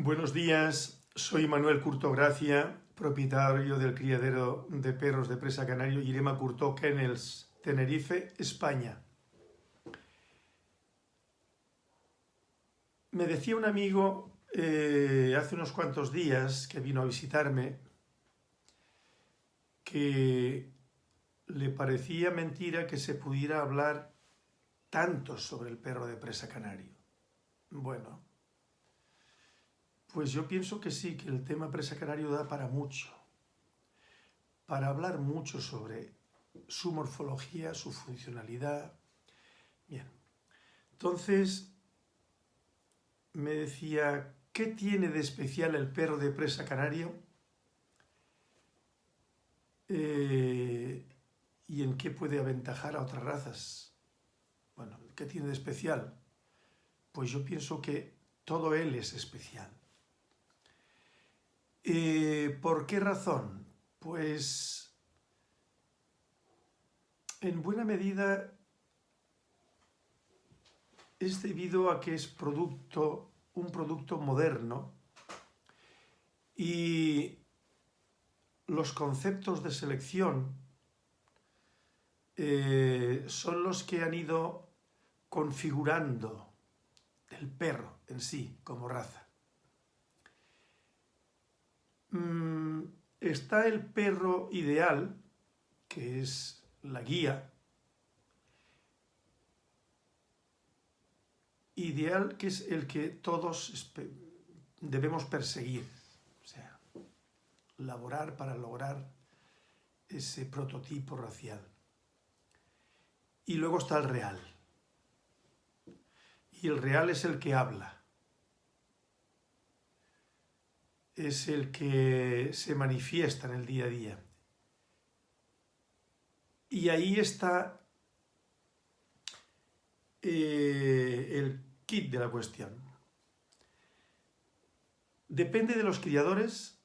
Buenos días, soy Manuel Curto Gracia, propietario del criadero de perros de presa canario Irema Curto Kennels, Tenerife, España. Me decía un amigo eh, hace unos cuantos días que vino a visitarme que le parecía mentira que se pudiera hablar tanto sobre el perro de presa canario. Bueno, pues yo pienso que sí, que el tema presa canario da para mucho, para hablar mucho sobre su morfología, su funcionalidad. Bien, entonces me decía, ¿qué tiene de especial el perro de presa canario? Eh, ¿Y en qué puede aventajar a otras razas? Bueno, ¿qué tiene de especial? Pues yo pienso que todo él es especial. Eh, ¿Por qué razón? Pues en buena medida es debido a que es producto, un producto moderno y los conceptos de selección eh, son los que han ido configurando el perro en sí como raza. Mm, está el perro ideal, que es la guía, ideal que es el que todos debemos perseguir, o sea, laborar para lograr ese prototipo racial. Y luego está el real. Y el real es el que habla. Es el que se manifiesta en el día a día. Y ahí está eh, el kit de la cuestión. Depende de los criadores,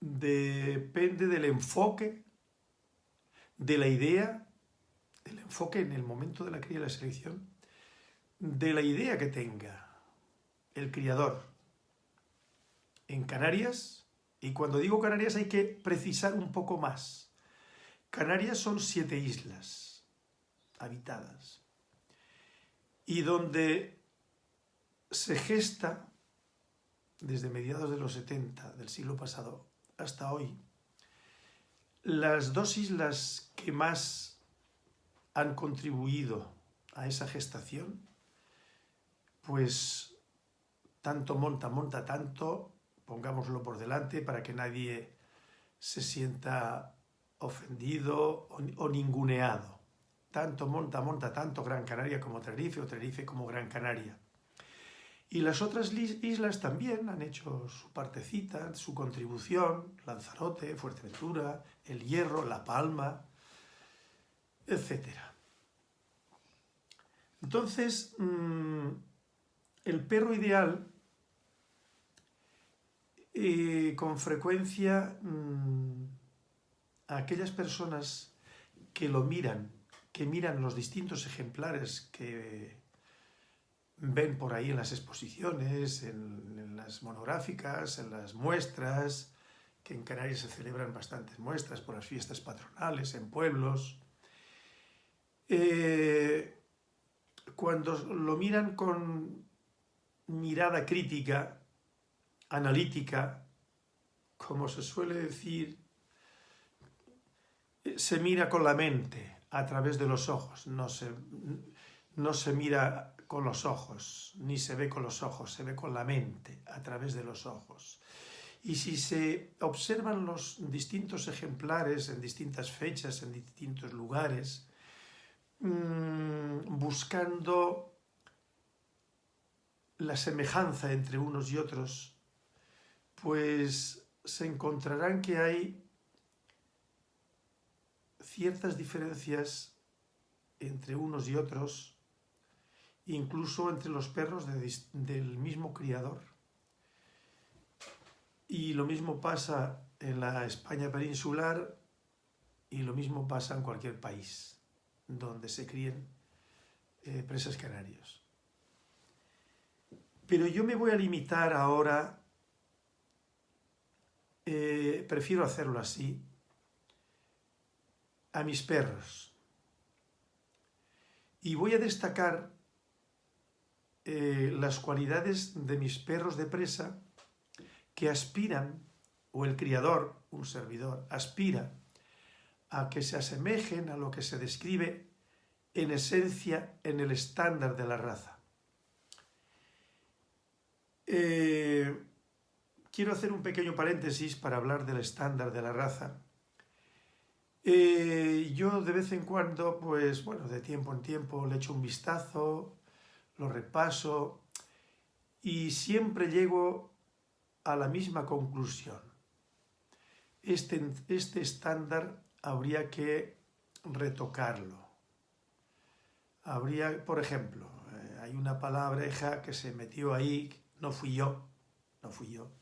depende del enfoque, de la idea, del enfoque en el momento de la cría y la selección, de la idea que tenga el criador en Canarias, y cuando digo Canarias hay que precisar un poco más. Canarias son siete islas habitadas y donde se gesta desde mediados de los 70 del siglo pasado hasta hoy, las dos islas que más han contribuido a esa gestación, pues tanto monta, monta tanto, pongámoslo por delante para que nadie se sienta ofendido o, ninguneado. Tanto monta, monta tanto Gran Canaria como Tenerife o Tenerife como Gran Canaria. Y las otras islas también han hecho su partecita, su contribución, Lanzarote, Fuerteventura, El Hierro, La Palma, etc. Entonces, mm, el perro ideal y con frecuencia mm, aquellas personas que lo miran, que miran los distintos ejemplares que ven por ahí en las exposiciones, en, las monográficas, en las muestras, que en Canarias se celebran bastantes muestras por las fiestas patronales, en pueblos. Eh, cuando lo miran con mirada crítica, analítica, como se suele decir, se mira con la mente a través de los ojos, no se, no se mira con los ojos, ni se ve con los ojos, se ve con la mente, a través de los ojos. Y si se observan los distintos ejemplares en distintas fechas, en distintos lugares, mm, buscando la semejanza entre unos y otros, pues se encontrarán que hay ciertas diferencias entre unos y otros, incluso entre los perros del mismo criador. Y lo mismo pasa en la España peninsular y lo mismo pasa en cualquier país donde se críen eh, presas canarios. Pero yo me voy a limitar ahora, eh, prefiero hacerlo así, a mis perros. Y voy a destacar eh, las cualidades de mis perros de presa que aspiran, o el criador, un servidor, aspira a que se asemejen a lo que se describe en esencia en el estándar de la raza. Eh, quiero hacer un pequeño paréntesis para hablar del estándar de la raza. Eh, yo de vez en cuando, pues bueno, de tiempo en tiempo le echo un vistazo, lo repaso y siempre llego a la misma conclusión. Este, este estándar habría que retocarlo. Habría, por ejemplo, eh, hay una palabreja que se metió ahí, no fui yo, no fui yo,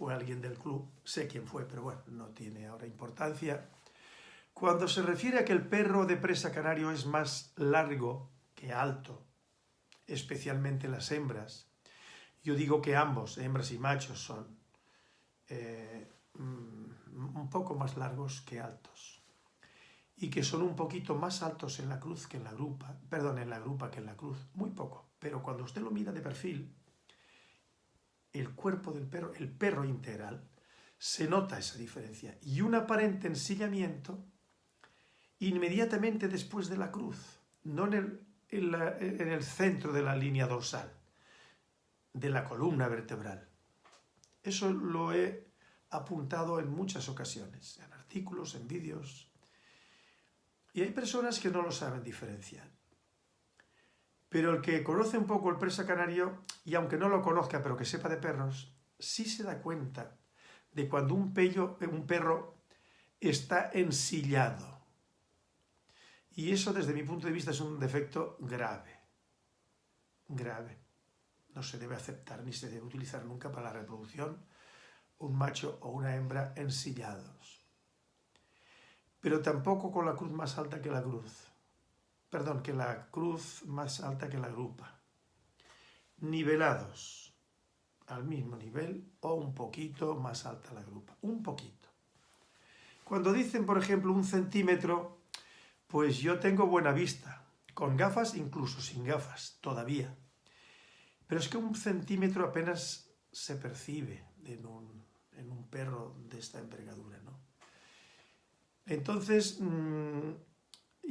fue alguien del club, sé quién fue, pero bueno, no tiene ahora importancia. Cuando se refiere a que el perro de presa canario es más largo que alto, especialmente las hembras, yo digo que ambos, hembras y machos, son eh, mm, un poco más largos que altos y que son un poquito más altos en la cruz que en la grupa, perdón, en la grupa que en la cruz, muy poco, pero cuando usted lo mira de perfil, el cuerpo del perro, el perro integral, se nota esa diferencia y un aparente ensillamiento inmediatamente después de la cruz, no en el, en el centro de la línea dorsal, de la columna vertebral. Eso lo he apuntado en muchas ocasiones, en artículos, en vídeos, y hay personas que no lo saben diferenciar. Pero el que conoce un poco el presa canario, y aunque no lo conozca, pero que sepa de perros, sí se da cuenta de cuando un, un perro está ensillado. Y eso, desde mi punto de vista, es un defecto grave. Grave. No se debe aceptar ni se debe utilizar nunca para la reproducción un macho o una hembra ensillados pero tampoco con la cruz más alta que la cruz. Perdón, que la cruz más alta que la grupa. Nivelados, al mismo nivel o un poquito más alta la grupa, un poquito. Cuando dicen, por ejemplo, un centímetro, pues yo tengo buena vista, con gafas, incluso sin gafas, todavía. Pero es que un centímetro apenas se percibe en un, en un perro de esta envergadura, ¿no? Entonces, mm,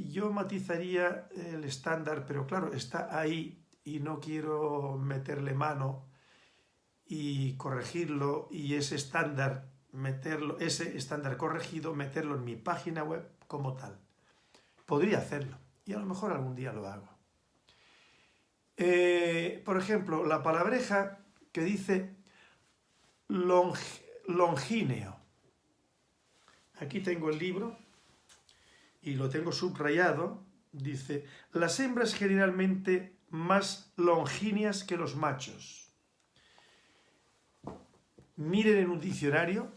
yo matizaría el estándar, pero claro, está ahí y no quiero meterle mano y corregirlo y ese estándar, meterlo, ese estándar corregido, meterlo en mi página web como tal. Podría hacerlo y a lo mejor algún día lo hago. Eh, por ejemplo, la palabreja que dice longíneo. Aquí tengo el libro y lo tengo subrayado. Dice, las hembras generalmente más longíneas que los machos. Miren en un diccionario,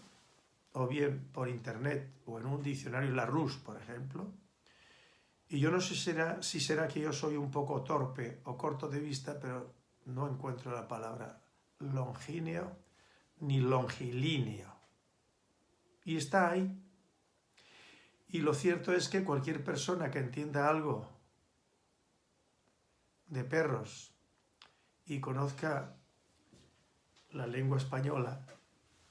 o bien por internet, o en un diccionario Larousse, por ejemplo, y yo no sé si será que yo soy un poco torpe o corto de vista, pero no encuentro la palabra longíneo ni longilíneo. Y está ahí. Y lo cierto es que cualquier persona que entienda algo de perros y conozca la lengua española,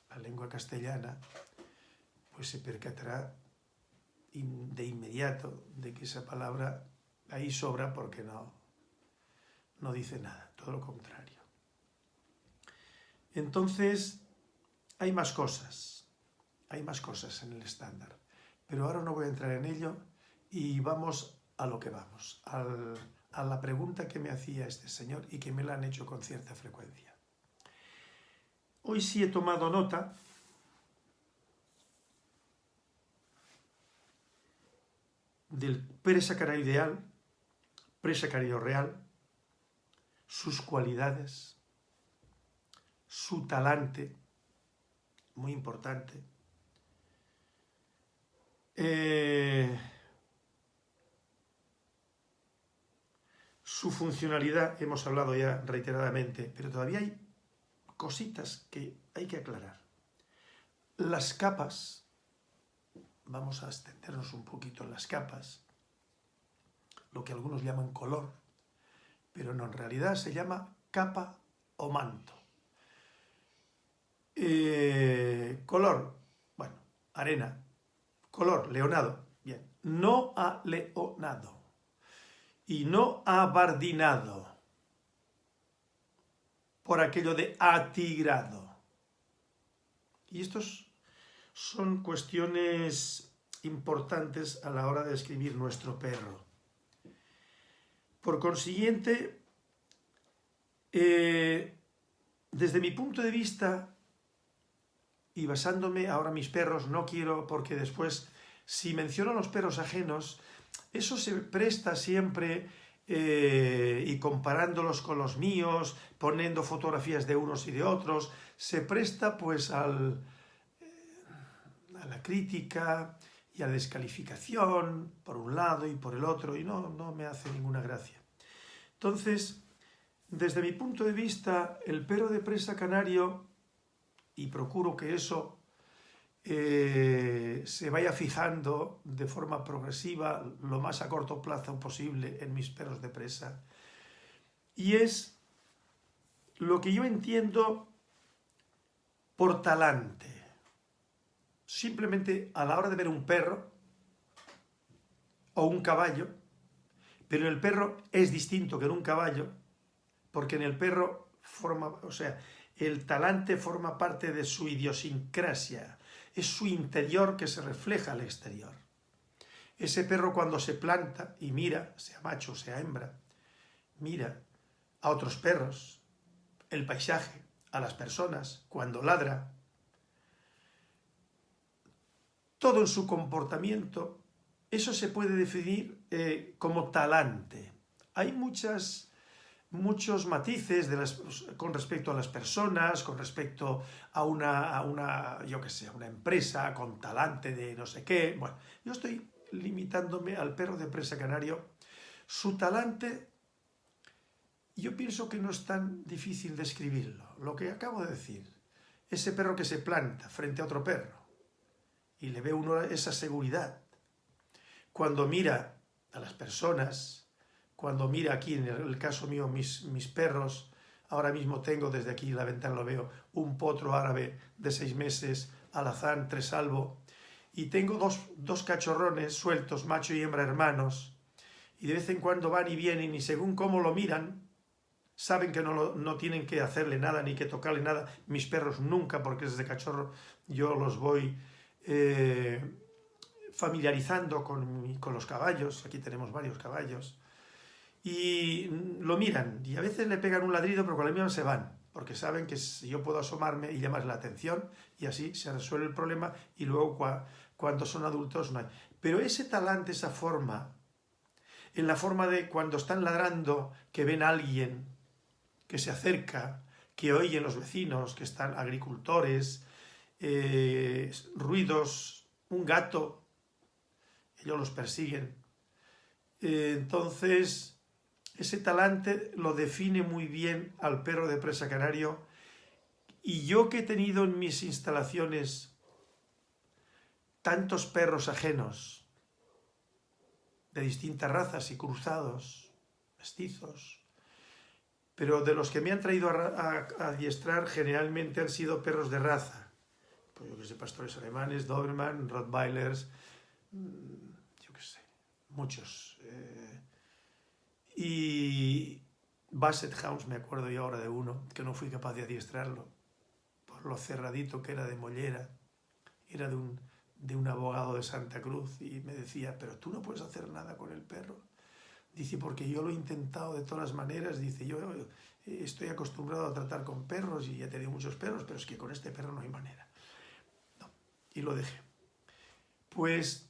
la lengua castellana, pues se percatará de inmediato de que esa palabra ahí sobra porque no, no dice nada, todo lo contrario. Entonces, hay más cosas, hay más cosas en el estándar. Pero ahora no voy a entrar en ello y vamos a lo que vamos, a la pregunta que me hacía este señor y que me la han hecho con cierta frecuencia. Hoy sí he tomado nota del presacario ideal, presacario real, sus cualidades, su talante, muy importante, su funcionalidad hemos hablado ya reiteradamente, pero todavía hay cositas que hay que aclarar. Las capas, vamos a extendernos un poquito en las capas, lo que algunos llaman color, pero no, en realidad se llama capa o manto. Eh, color, bueno, arena. Color, leonado, bien. No a leonado y no abardinado por aquello de atigrado. Y estos son cuestiones importantes a la hora de escribir nuestro perro. Por consiguiente, eh, desde mi punto de vista, y basándome ahora mis perros, no quiero, porque después, si menciono los perros ajenos, eso se presta siempre eh, y comparándolos con los míos, poniendo fotografías de unos y de otros, se presta pues al, eh, a la crítica y a la descalificación por un lado y por el otro y no, no me hace ninguna gracia. Entonces, desde mi punto de vista, el perro de presa canario, y procuro que eso eh, se vaya fijando de forma progresiva lo más a corto plazo posible en mis perros de presa. Y es lo que yo entiendo por talante. Simplemente a la hora de ver un perro o un caballo, pero el perro es distinto que en un caballo, porque en el perro forma, o sea, el talante forma parte de su idiosincrasia, es su interior que se refleja al exterior. Ese perro cuando se planta y mira, sea macho, sea hembra, mira a otros perros, el paisaje, a las personas, cuando ladra, todo en su comportamiento, eso se puede definir eh, como talante. Hay muchas muchos matices con respecto a las personas, con respecto a una, a una, yo qué sé, una empresa con talante de no sé qué. Bueno, yo estoy limitándome al perro de presa canario. Su talante, yo pienso que no es tan difícil describirlo. Lo que acabo de decir, ese perro que se planta frente a otro perro y le ve uno esa seguridad. Cuando mira a las personas, cuando mira aquí, en el caso mío, mis, mis perros, ahora mismo tengo desde aquí la ventana, lo veo, un potro árabe de seis meses, alazán, tresalvo, y tengo dos, dos cachorrones sueltos, macho y hembra hermanos, y de vez en cuando van y vienen, y según cómo lo miran, saben que no, no, tienen que hacerle nada ni que tocarle nada. Mis perros nunca, porque desde cachorro yo los voy eh, familiarizando con, con, los caballos. Aquí tenemos varios caballos y lo miran y a veces le pegan un ladrido pero con la misma se van porque saben que yo puedo asomarme y llamar la atención y así se resuelve el problema y luego cuando son adultos no hay. Pero ese talante, esa forma, en la forma de cuando están ladrando, que ven a alguien que se acerca, que oyen los vecinos, que están agricultores, eh, ruidos, un gato, ellos los persiguen. Eh, entonces, ese talante lo define muy bien al perro de presa canario y yo que he tenido en mis instalaciones tantos perros ajenos de distintas razas y cruzados, mestizos, pero de los que me han traído a, adiestrar generalmente han sido perros de raza, pues yo que sé, pastores alemanes, Doberman, Rottweilers, mm, yo que sé, muchos. Eh, y Basset House, me acuerdo yo ahora de uno, que no fui capaz de adiestrarlo, por lo cerradito que era de mollera, era de un, de un abogado de Santa Cruz, y me decía, pero tú no puedes hacer nada con el perro. Dice, porque yo lo he intentado de todas maneras, dice, yo estoy acostumbrado a tratar con perros y ya he tenido muchos perros, pero es que con este perro no hay manera. No, y lo dejé. Pues,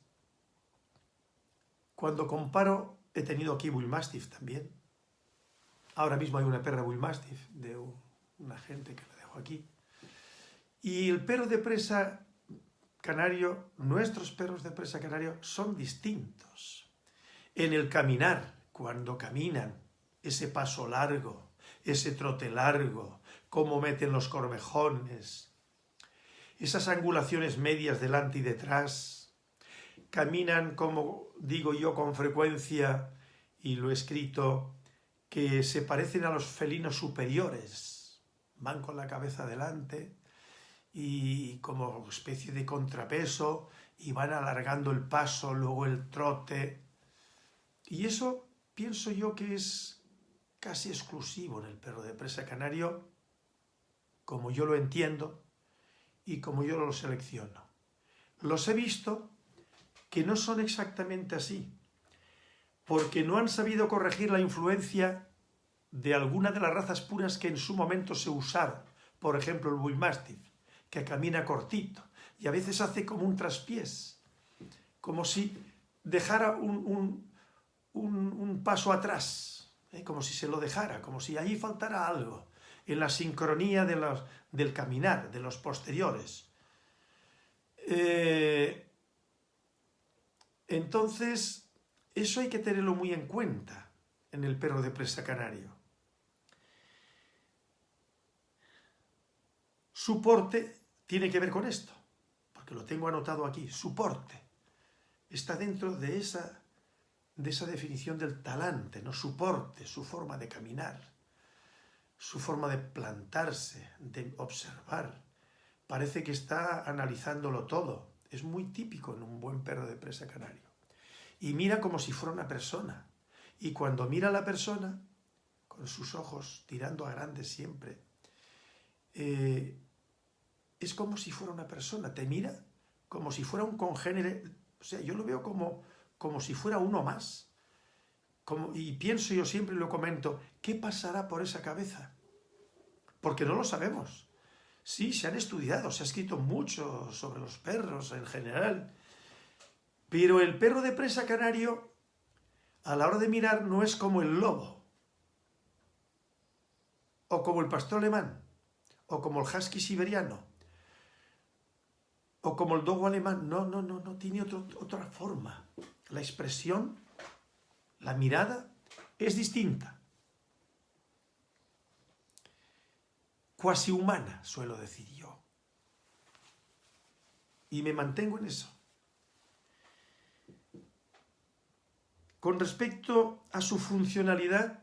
cuando comparo He tenido aquí Bull Mastiff también. Ahora mismo hay una perra Bull Mastiff de una gente que la dejo aquí. Y el perro de presa canario, nuestros perros de presa canario son distintos. En el caminar, cuando caminan, ese paso largo, ese trote largo, cómo meten los corvejones, esas angulaciones medias delante y detrás, caminan, como digo yo con frecuencia, y lo he escrito, que se parecen a los felinos superiores, van con la cabeza delante y como especie de contrapeso y van alargando el paso, luego el trote. Y eso pienso yo que es casi exclusivo en el perro de presa canario, como yo lo entiendo y como yo lo selecciono. Los he visto que no son exactamente así, porque no han sabido corregir la influencia de alguna de las razas puras que en su momento se usaron, por ejemplo el Bullmastiff, que camina cortito y a veces hace como un traspiés, como si dejara un, un paso atrás, ¿eh? como si se lo dejara, como si allí faltara algo, en la sincronía de del caminar, de los posteriores. Eh, entonces, eso hay que tenerlo muy en cuenta en el perro de presa canario. Suporte tiene que ver con esto, porque lo tengo anotado aquí, suporte. Está dentro de esa de esa definición del talante, ¿no? su porte, su forma de caminar, su forma de plantarse, de observar. Parece que está analizándolo todo. Es muy típico en un buen perro de presa canario. Y mira como si fuera una persona. Y cuando mira a la persona, con sus ojos tirando a grandes siempre, eh, es como si fuera una persona. Te mira como si fuera un congénere. O sea, yo lo veo como como si fuera uno más. Como, y pienso yo siempre, lo comento, ¿qué pasará por esa cabeza? Porque no lo sabemos. Sí, se han estudiado, se ha escrito mucho sobre los perros en general, pero el perro de presa canario, a la hora de mirar, no es como el lobo, o como el pastor alemán, o como el husky siberiano, o como el dogo alemán. No, no, no, no, tiene otra forma la expresión, la mirada, es distinta. Cuasi humana, suelo decir yo. Y me mantengo en eso. Con respecto a su funcionalidad,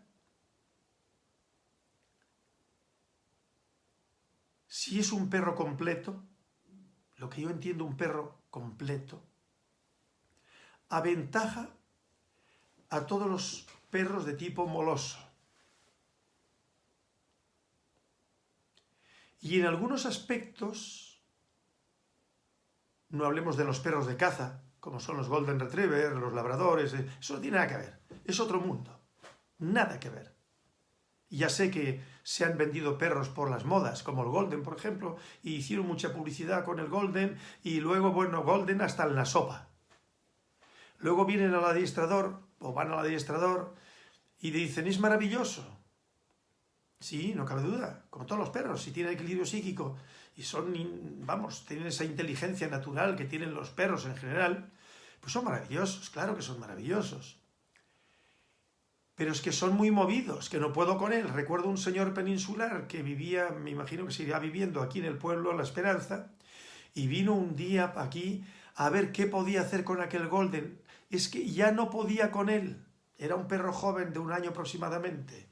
si es un perro completo, lo que yo entiendo un perro completo, aventaja a todos los perros de tipo moloso. Y en algunos aspectos, no hablemos de los perros de caza, como son los Golden Retriever, los labradores, eh, eso no tiene nada que ver, es otro mundo, nada que ver. Ya sé que se han vendido perros por las modas, como el Golden, por ejemplo, y hicieron mucha publicidad con el Golden, y luego, bueno, Golden hasta en la sopa. Luego vienen al adiestrador, o van al adiestrador, y dicen, es maravilloso. Sí, no cabe duda, como todos los perros, si tienen equilibrio psíquico y son, vamos, tienen esa inteligencia natural que tienen los perros en general, pues son maravillosos, claro que son maravillosos. Pero es que son muy movidos, que no puedo con él. Recuerdo un señor peninsular que vivía, me imagino que seguirá viviendo aquí en el pueblo La Esperanza, y vino un día aquí a ver qué podía hacer con aquel golden es que ya no podía con él. Era un perro joven de un año aproximadamente.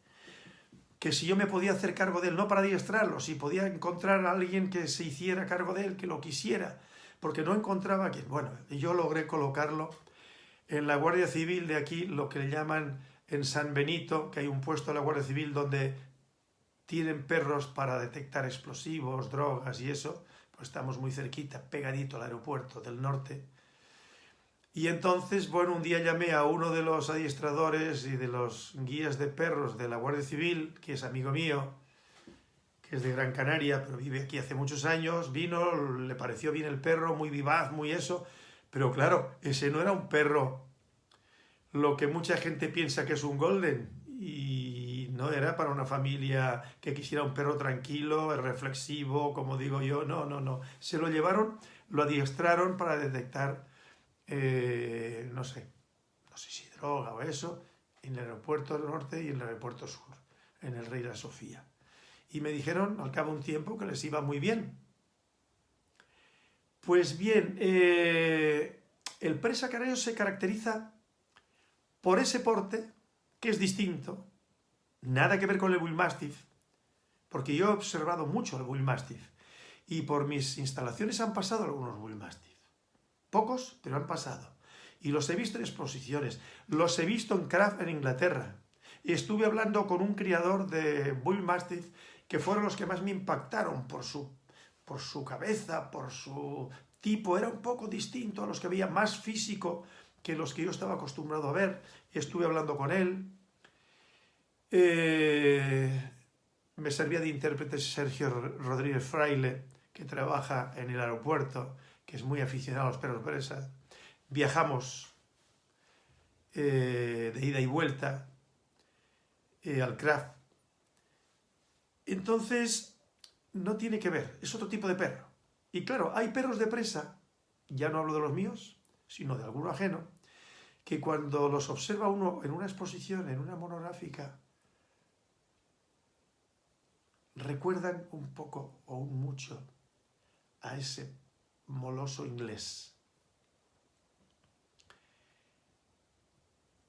Que si yo me podía hacer cargo de él, no para adiestrarlo, si podía encontrar a alguien que se hiciera cargo de él, que lo quisiera, porque no encontraba a quien. Bueno, yo logré colocarlo en la Guardia Civil de aquí, lo que le llaman en San Benito, que hay un puesto de la Guardia Civil donde tienen perros para detectar explosivos, drogas y eso, pues estamos muy cerquita, pegadito al aeropuerto del norte, y entonces, bueno, un día llamé a uno de los adiestradores y de los guías de perros de la Guardia Civil, que es amigo mío, que es de Gran Canaria, pero vive aquí hace muchos años, vino, le pareció bien el perro, muy vivaz, muy eso, pero claro, ese no era un perro, lo que mucha gente piensa que es un golden, y no era para una familia que quisiera un perro tranquilo, reflexivo, como digo yo, no, no, no, se lo llevaron, lo adiestraron para detectar eh, no sé, no sé si droga o eso, en el aeropuerto norte y en el aeropuerto sur, en el Rey de la Sofía. Y me dijeron al cabo de un tiempo que les iba muy bien. Pues bien, eh, el presa se caracteriza por ese porte, que es distinto, nada que ver con el Bull Mastiff, porque yo he observado mucho el Bull Mastiff, y por mis instalaciones han pasado algunos Bull. Pocos, pero han pasado. Y los he visto en exposiciones, los he visto en Craft en Inglaterra, y estuve hablando con un criador de Bull Mastiff que fueron los que más me impactaron por su, por su cabeza, por su tipo, era un poco distinto a los que veía, más físico que los que yo estaba acostumbrado a ver, estuve hablando con él. Eh, me servía de intérprete Sergio Rodríguez Fraile, que trabaja en el aeropuerto, que es muy aficionado a los perros presa. Viajamos eh, de ida y vuelta eh, al craft. Entonces, no tiene que ver, es otro tipo de perro. Y claro, hay perros de presa, ya no hablo de los míos, sino de alguno ajeno, que cuando los observa uno en una exposición, en una monográfica, recuerdan un poco o un mucho a ese moloso inglés.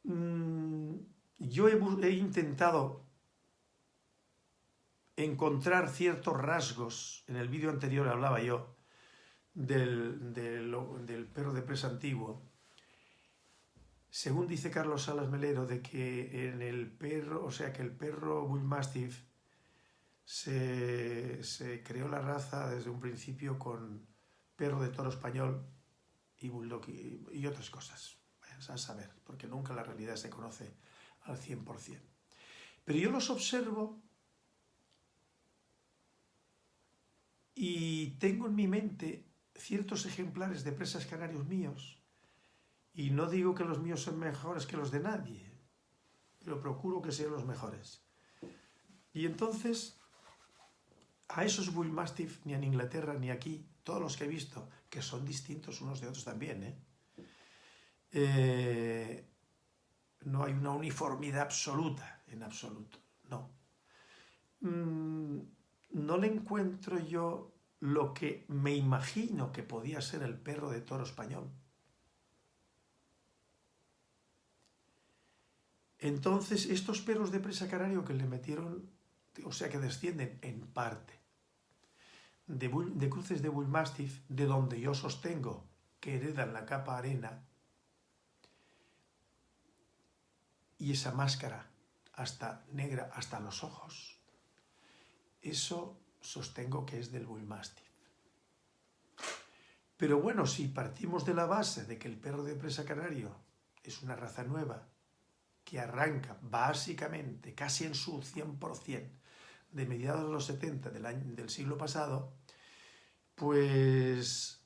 Mm, yo he, intentado encontrar ciertos rasgos, en el vídeo anterior hablaba yo, del, del, perro de presa antiguo, según dice Carlos Salas Melero, de que en el perro, o sea que el perro Bull Mastiff se, creó la raza desde un principio con perro de toro español y bulldog y, otras cosas. a saber, porque nunca la realidad se conoce al 100%. Pero yo los observo y tengo en mi mente ciertos ejemplares de presas canarios míos, y no digo que los míos son mejores que los de nadie, pero procuro que sean los mejores. Y entonces, a esos Bull Mastiff, ni en Inglaterra ni aquí, todos los que he visto, que son distintos unos de otros también, ¿eh? Eh, no hay una uniformidad absoluta, en absoluto, no. Mm, no le encuentro yo lo que me imagino que podía ser el perro de toro español. Entonces, estos perros de presa canario que le metieron, o sea, que descienden en parte de, de cruces de Bull Mastiff, de donde yo sostengo que heredan la capa arena, y esa máscara hasta negra hasta los ojos, eso sostengo que es del Bullmastiff. Pero bueno, si partimos de la base de que el perro de presa canario es una raza nueva, que arranca básicamente, casi en su 100%, de mediados de los 70 del, año, del siglo pasado, pues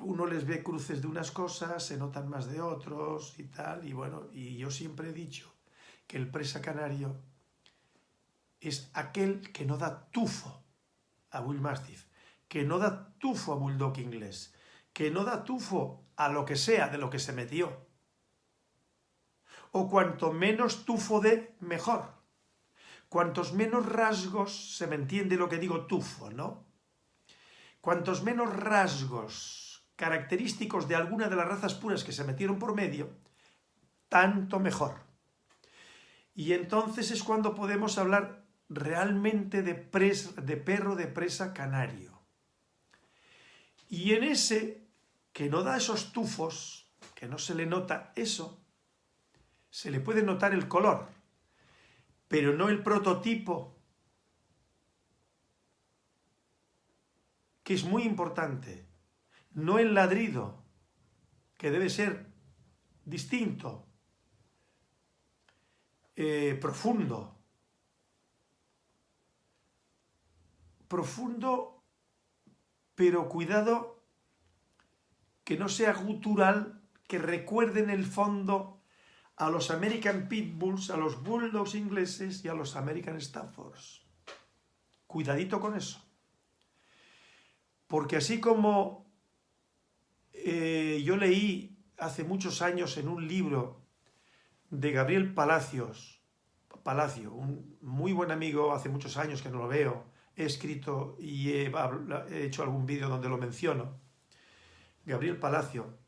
uno les ve cruces de unas cosas, se notan más de otros y tal, y bueno, y yo siempre he dicho que el presa canario es aquel que no da tufo a Bull Mastiff, que no da tufo a Bulldog inglés, que no da tufo a lo que sea de lo que se metió. O cuanto menos tufo de, mejor. Cuantos menos rasgos, se me entiende lo que digo tufo, ¿no? Cuantos menos rasgos característicos de alguna de las razas puras que se metieron por medio, tanto mejor. Y entonces es cuando podemos hablar realmente de, de perro de presa canario. Y en ese, que no da esos tufos, que no se le nota eso, se le puede notar el color, pero no el prototipo, que es muy importante, no el ladrido, que debe ser distinto, eh, profundo, profundo, pero cuidado que no sea gutural, que recuerde en el fondo a los American Pitbulls, a los Bulldogs ingleses y a los American Staffords. Cuidadito con eso. Porque así como eh, yo leí hace muchos años en un libro de Gabriel Palacios, Palacio, un muy buen amigo, hace muchos años que no lo veo, he escrito y he, he hecho algún vídeo donde lo menciono, Gabriel Palacio,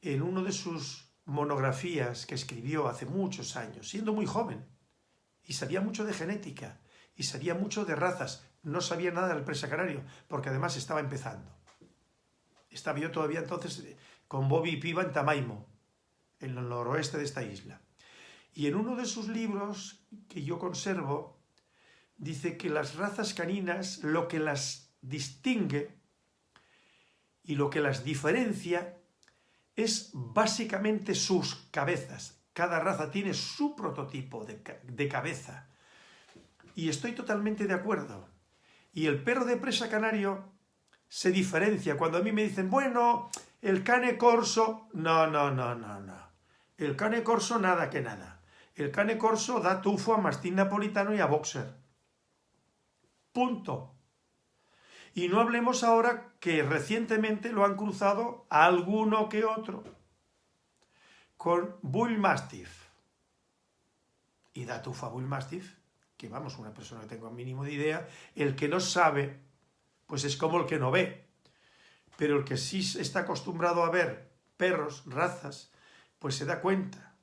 en uno de sus monografías que escribió hace muchos años, siendo muy joven, y sabía mucho de genética, y sabía mucho de razas, no sabía nada del presa canario, porque además estaba empezando. Estaba yo todavía entonces con Bobby Piva en Tamaimo, en el noroeste de esta isla. Y en uno de sus libros, que yo conservo, dice que las razas caninas, lo que las distingue y lo que las diferencia es básicamente sus cabezas. Cada raza tiene su prototipo de, de cabeza. Y estoy totalmente de acuerdo. Y el perro de presa canario se diferencia. Cuando a mí me dicen, bueno, el cane corso... No, no, no, no, no. El cane corso nada que nada. El cane corso da tufo a mastín napolitano y a boxer. Punto. Y no hablemos ahora que recientemente lo han cruzado alguno que otro con Bull Mastiff. Y da tufo a Bull Mastiff, que vamos, una persona que tenga un mínimo de idea, el que no sabe, pues es como el que no ve. Pero el que sí está acostumbrado a ver perros, razas, pues se da cuenta.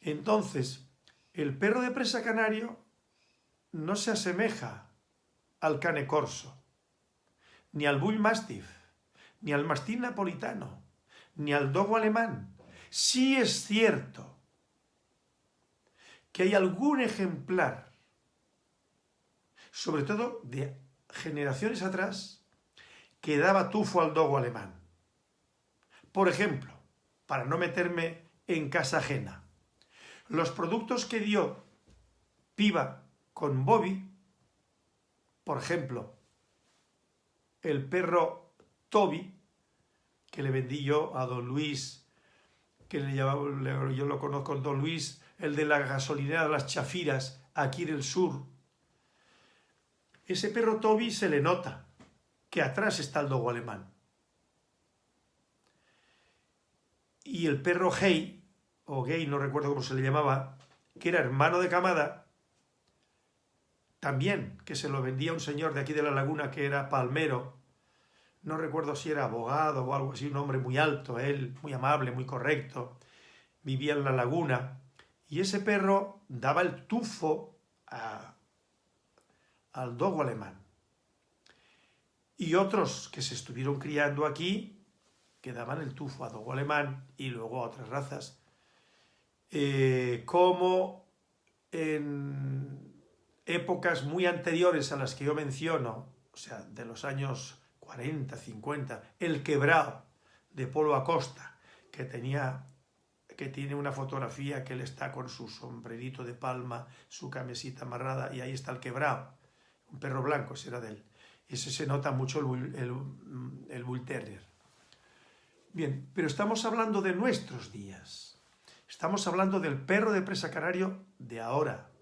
Entonces, el perro de presa canario no se asemeja al cane corso, ni al bull mastiff, ni al mastín napolitano, ni al dogo alemán. Sí es cierto que hay algún ejemplar, sobre todo de generaciones atrás, que daba tufo al dogo alemán. Por ejemplo, para no meterme en casa ajena, los productos que dio Piva con Bobby, por ejemplo, el perro Toby, que le vendí yo a don Luis, que le yo lo conozco con don Luis, el de la gasolinera de las Chafiras, aquí en el sur. Ese perro Toby se le nota que atrás está el dogo alemán. Y el perro Hey, o Gay, no recuerdo cómo se le llamaba, que era hermano de Camada, también, que se lo vendía un señor de aquí de la laguna que era palmero, no recuerdo si era abogado o algo así, un hombre muy alto, él, muy amable, muy correcto, vivía en la laguna, y ese perro daba el tufo al dogo alemán. Y otros que se estuvieron criando aquí, que daban el tufo a dogo alemán y luego a otras razas, eh, como en épocas muy anteriores a las que yo menciono, o sea, de los años 40, 50, el quebrado de Polo Acosta, que tenía que tiene una fotografía que él está con su sombrerito de palma, su camisita amarrada, y ahí está el quebrado, un perro blanco, será de él. Ese se nota mucho el, el, el Bull Terrier. Bien, pero estamos hablando de nuestros días. Estamos hablando del perro de presa canario de ahora.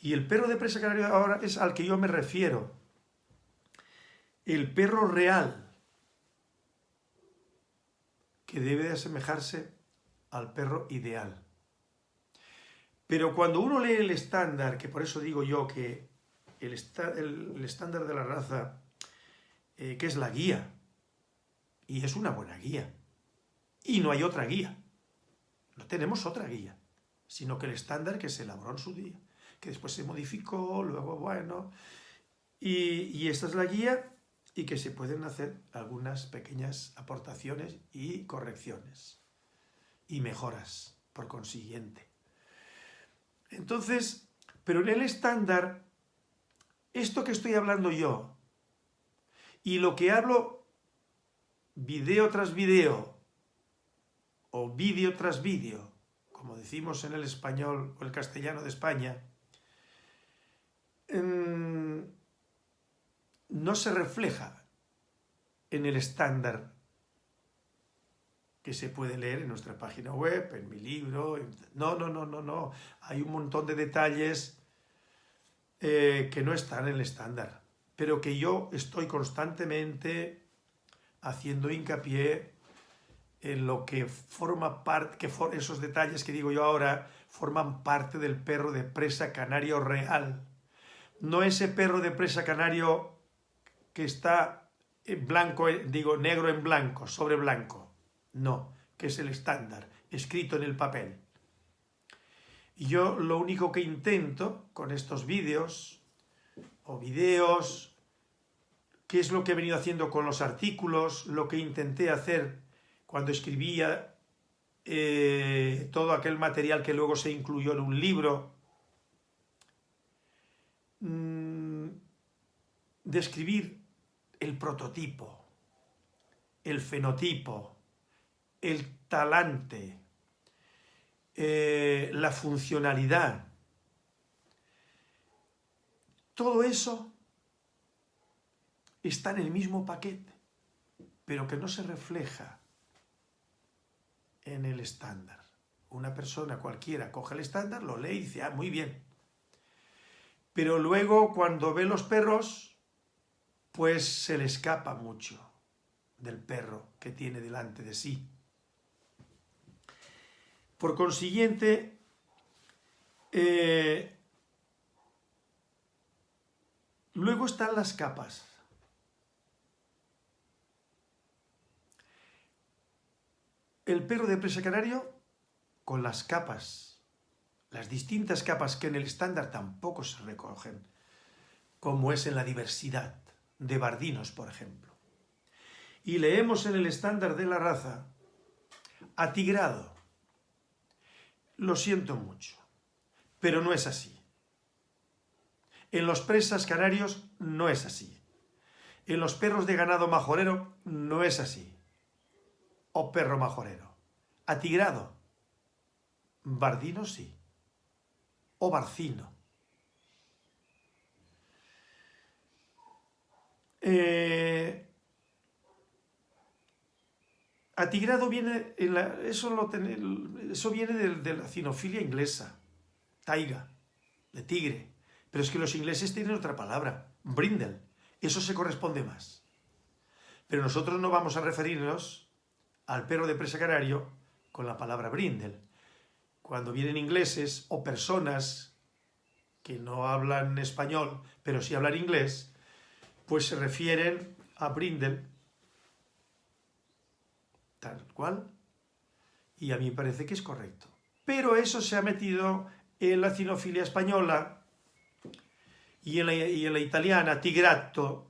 Y el perro de presa canario ahora es al que yo me refiero. El perro real, que debe de asemejarse al perro ideal. Pero cuando uno lee el estándar, que por eso digo yo que el, estándar de la raza, eh, que es la guía, y es una buena guía, y no hay otra guía, no tenemos otra guía, sino que el estándar que se elaboró en su día, que después se modificó, luego bueno, y, esta es la guía y que se pueden hacer algunas pequeñas aportaciones y correcciones y mejoras, por consiguiente. Entonces, pero en el estándar, esto que estoy hablando yo, y lo que hablo video tras video, o vídeo tras vídeo, como decimos en el español o el castellano de España, no se refleja en el estándar que se puede leer en nuestra página web, en mi libro. No, no, no, no, no. Hay un montón de detalles eh, que no están en el estándar, pero que yo estoy constantemente haciendo hincapié en lo que forma parte, que esos detalles que digo yo ahora, forman parte del perro de presa canario real. No ese perro de presa canario que está en blanco, digo negro en blanco, sobre blanco. No, que es el estándar, escrito en el papel. Y yo lo único que intento con estos vídeos, o vídeos, qué es lo que he venido haciendo con los artículos, lo que intenté hacer cuando escribía eh, todo aquel material que luego se incluyó en un libro, mm, describir el prototipo, el fenotipo, el talante, eh, la funcionalidad. Todo eso está en el mismo paquete, pero que no se refleja en el estándar. Una persona cualquiera coge el estándar, lo lee y dice, ah, muy bien. Pero luego cuando ve los perros, pues se le escapa mucho del perro que tiene delante de sí. Por consiguiente, eh, luego están las capas. El perro de presa canario con las capas, las distintas capas que en el estándar tampoco se recogen, como es en la diversidad de bardinos, por ejemplo. Y leemos en el estándar de la raza, atigrado. Lo siento mucho, pero no es así. En los presas canarios no es así. En los perros de ganado majorero no es así o perro majorero. Atigrado. Bardino sí. O barcino. Eh, atigrado viene, eso, eso viene de, de, la cinofilia inglesa, taiga, de tigre. Pero es que los ingleses tienen otra palabra, brindle. Eso se corresponde más. Pero nosotros no vamos a referirnos al perro de presa canario con la palabra brindle. Cuando vienen ingleses o personas que no hablan español, pero sí hablan inglés, pues se refieren a brindle tal cual, y a mí me parece que es correcto. Pero eso se ha metido en la cinofilia española y en la, y en la italiana, tigrato,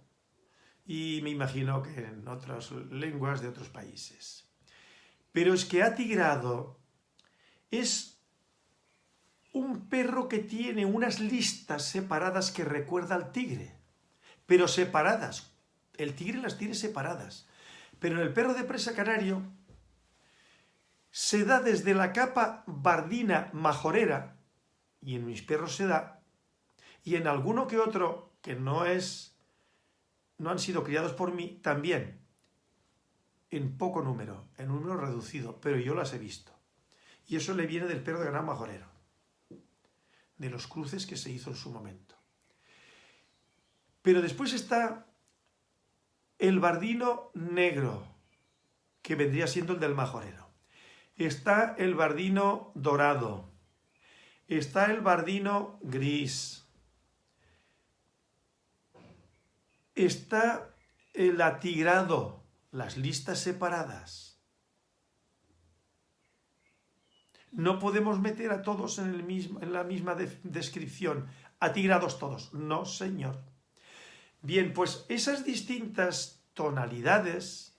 y me imagino que en otras lenguas de otros países. Pero es que atigrado es un perro que tiene unas listas separadas que recuerda al tigre, pero separadas. El tigre las tiene separadas. Pero en el perro de presa canario se da desde la capa bardina majorera, y en mis perros se da, y en alguno que otro que no es, no han sido criados por mí, también en poco número, en número reducido, pero yo las he visto. Y eso le viene del perro de gran majorero, de los cruces que se hizo en su momento. Pero después está el bardino negro, que vendría siendo el del majorero. Está el bardino dorado. Está el bardino gris. Está el atigrado, las listas separadas. No podemos meter a todos en, el mismo, en la misma descripción, atigrados todos. No, señor. Bien, pues esas distintas tonalidades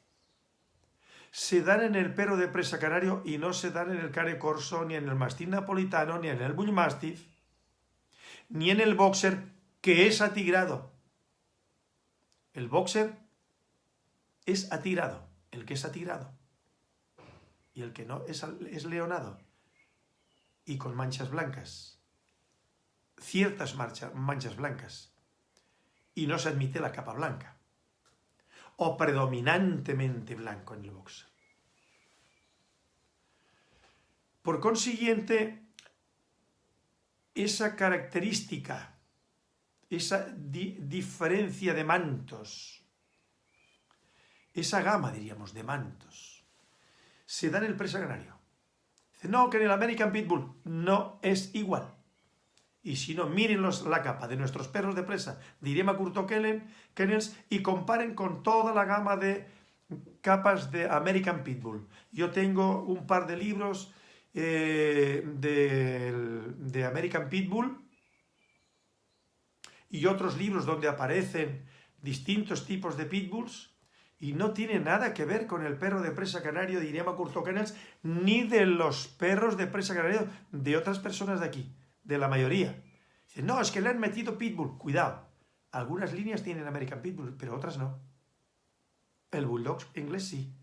se dan en el perro de presa canario y no se dan en el care corso, ni en el mastín napolitano, ni en el bullmastiff, ni en el boxer, que es atigrado. El boxer es atirado, el que es atirado. Y el que no es, es leonado y con manchas blancas. Ciertas manchas blancas. Y no se admite la capa blanca. O predominantemente blanco en el boxer. Por consiguiente, esa característica, esa diferencia de mantos, esa gama, diríamos, de mantos, se da en el presa canario. Dice, no, que en el American Pitbull no es igual. Y si no, miren la capa de nuestros perros de presa de Irema Curto Kennels y comparen con toda la gama de capas de American Pitbull. Yo tengo un par de libros eh, de, American Pitbull y otros libros donde aparecen distintos tipos de pitbulls y no tiene nada que ver con el perro de presa canario de Irema Curto Kennels ni de los perros de presa canario de otras personas de aquí de la mayoría. Dice, no, es que le han metido Pitbull. Cuidado, algunas líneas tienen American Pitbull, pero otras no. El Bulldog inglés sí.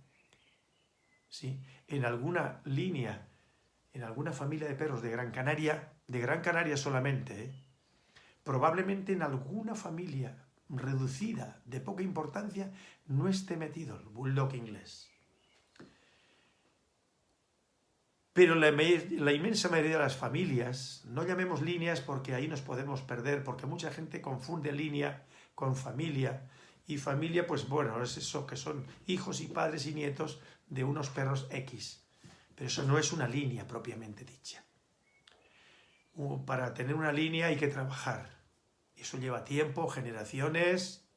Sí, en alguna línea, en alguna familia de perros de Gran Canaria, de Gran Canaria solamente, ¿eh? probablemente en alguna familia reducida, de poca importancia, no esté metido el Bulldog inglés. Pero la, inmensa mayoría de las familias, no llamemos líneas porque ahí nos podemos perder, porque mucha gente confunde línea con familia, y familia, pues bueno, es eso, que son hijos y padres y nietos de unos perros X. Pero eso no es una línea propiamente dicha. Para tener una línea hay que trabajar. Eso lleva tiempo, generaciones,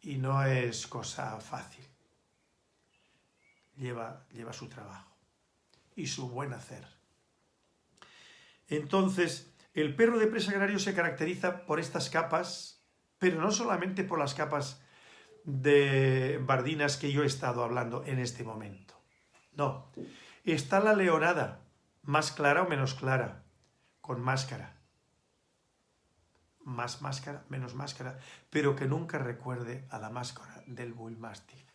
y no es cosa fácil. Lleva, lleva su trabajo y su buen hacer. Entonces, el perro de presa agrario se caracteriza por estas capas, pero no solamente por las capas de bardinas que yo he estado hablando en este momento. No, está la leonada, más clara o menos clara, con máscara. Más máscara, menos máscara, pero que nunca recuerde a la máscara del Bull Mastiff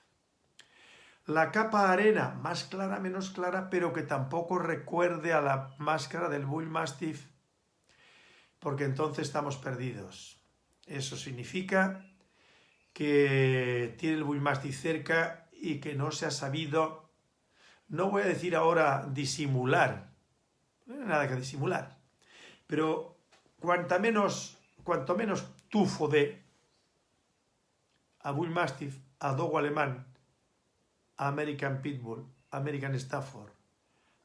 la capa arena, más clara, menos clara, pero que tampoco recuerde a la máscara del Bull Mastiff, porque entonces estamos perdidos. Eso significa que tiene el Bull Mastiff cerca y que no se ha sabido, no voy a decir ahora disimular, no hay nada que disimular, pero cuanto menos, cuanto menos tufo de a Bull Mastiff, a Dogo alemán, American Pitbull, American Stafford,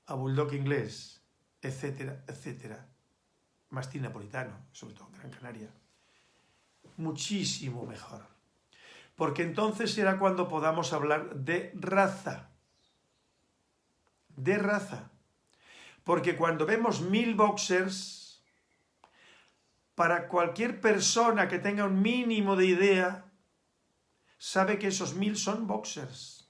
a Bulldog inglés, etcétera, etcétera. Mastín napolitano, sobre todo Gran Canaria. Muchísimo mejor. Porque entonces será cuando podamos hablar de raza. De raza. Porque cuando vemos mil boxers, para cualquier persona que tenga un mínimo de idea, sabe que esos mil son boxers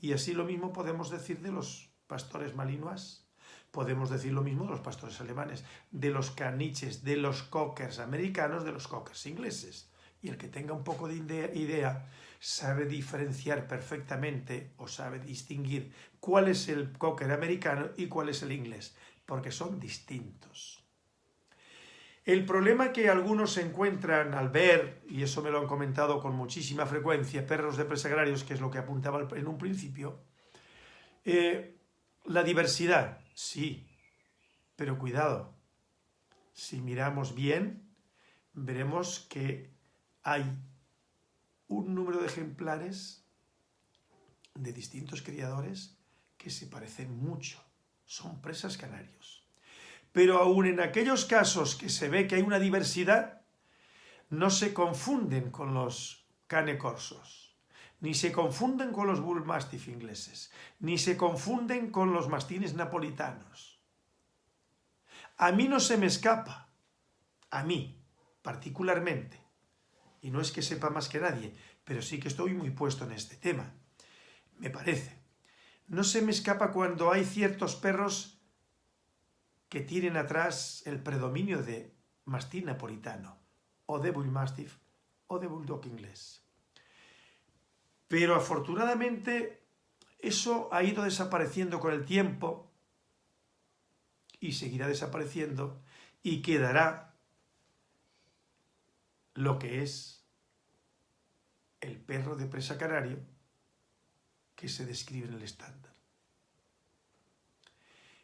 y así lo mismo podemos decir de los pastores malinois, podemos decir lo mismo de los pastores alemanes, de los caniches, de los cockers americanos, de los cockers ingleses. Y el que tenga un poco de idea sabe diferenciar perfectamente o sabe distinguir cuál es el cocker americano y cuál es el inglés, porque son distintos. El problema que algunos encuentran al ver, y eso me lo han comentado con muchísima frecuencia, perros de presagrarios, que es lo que apuntaba en un principio, eh, la diversidad, sí, pero cuidado, si miramos bien, veremos que hay un número de ejemplares de distintos criadores que se parecen mucho, son presas canarios. Pero aún en aquellos casos que se ve que hay una diversidad, no se confunden con los cane corsos, ni se confunden con los bull mastiff ingleses, ni se confunden con los mastines napolitanos. A mí no se me escapa, a mí particularmente, y no es que sepa más que nadie, pero sí que estoy muy puesto en este tema, me parece. No se me escapa cuando hay ciertos perros que tienen atrás el predominio de mastín napolitano, o de bull mastiff, o de bulldog inglés. Pero afortunadamente eso ha ido desapareciendo con el tiempo y seguirá desapareciendo y quedará lo que es el perro de presa canario que se describe en el estándar.